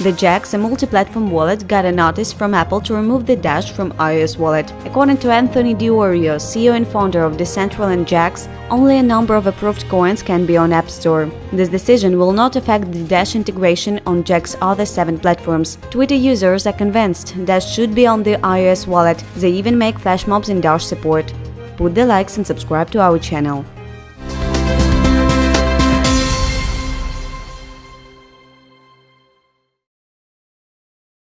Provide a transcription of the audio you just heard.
The Jaxx, a multi-platform wallet, got a notice from Apple to remove the Dash from iOS wallet. According to Anthony Di Iorio, CEO and founder of Decentral and Jaxx, only a number of approved coins can be on App Store. This decision will not affect the Dash integration on Jaxx's other seven platforms. Twitter users are convinced Dash should be on the iOS wallet. They even make flash mobs in Dash support. Put the likes and subscribe to our channel.